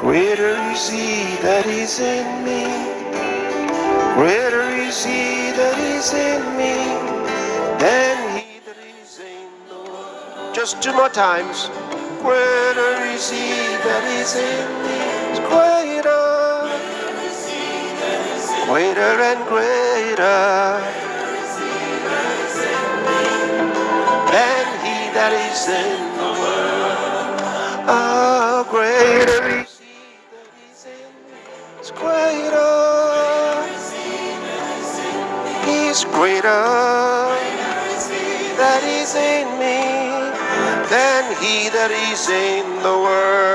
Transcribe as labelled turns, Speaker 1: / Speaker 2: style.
Speaker 1: Greater is he that is in me. Greater is he that is in me than he that is in the world. Just two more times. Greater is he that is in me. It's greater. Greater and greater greater is in me than he that is in the world. Oh, greater It's greater. He's greater that is in me than he that is in the world.